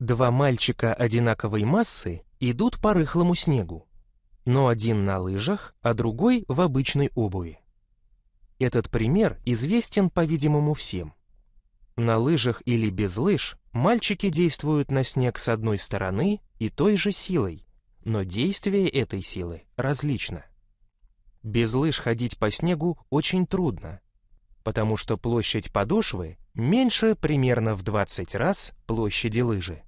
Два мальчика одинаковой массы идут по рыхлому снегу, но один на лыжах, а другой в обычной обуви. Этот пример известен, по-видимому, всем. На лыжах или без лыж мальчики действуют на снег с одной стороны и той же силой, но действие этой силы различно. Без лыж ходить по снегу очень трудно, потому что площадь подошвы меньше примерно в 20 раз площади лыжи.